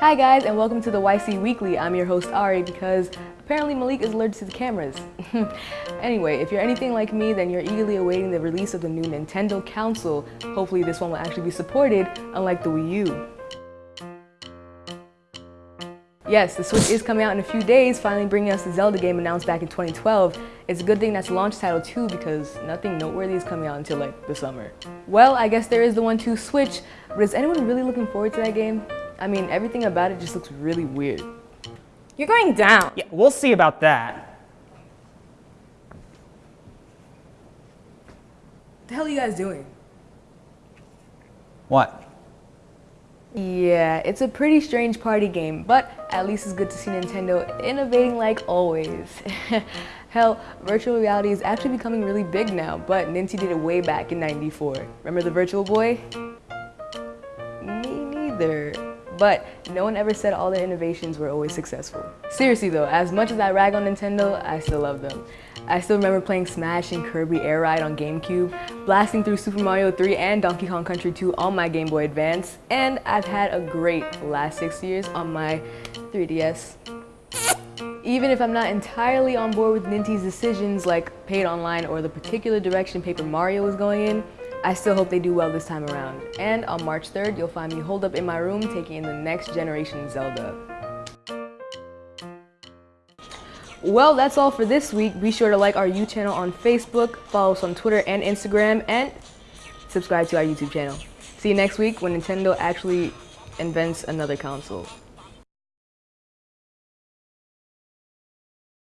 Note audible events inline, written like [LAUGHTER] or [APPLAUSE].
Hi guys and welcome to the YC Weekly. I'm your host Ari because apparently Malik is allergic to the cameras. [LAUGHS] anyway, if you're anything like me then you're eagerly awaiting the release of the new Nintendo console. Hopefully this one will actually be supported unlike the Wii U. Yes, the Switch is coming out in a few days, finally bringing us the Zelda game announced back in 2012. It's a good thing that's launch title too because nothing noteworthy is coming out until like the summer. Well, I guess there is the 1-2 Switch, but is anyone really looking forward to that game? I mean, everything about it just looks really weird. You're going down. Yeah, we'll see about that. What the hell are you guys doing? What? Yeah, it's a pretty strange party game, but at least it's good to see Nintendo innovating like always. [LAUGHS] Hell, virtual reality is actually becoming really big now, but Ninty did it way back in 94. Remember the Virtual Boy? Me neither. But no one ever said all their innovations were always successful. Seriously though, as much as I rag on Nintendo, I still love them. I still remember playing Smash and Kirby Air Ride on GameCube, blasting through Super Mario 3 and Donkey Kong Country 2 on my Game Boy Advance, and I've had a great last six years on my 3DS. Even if I'm not entirely on board with Nintendo's decisions like paid online or the particular direction Paper Mario was going in, I still hope they do well this time around. And on March 3rd, you'll find me holed up in my room taking in the next generation Zelda. Well, that's all for this week. Be sure to like our U channel on Facebook, follow us on Twitter and Instagram, and subscribe to our YouTube channel. See you next week when Nintendo actually invents another console.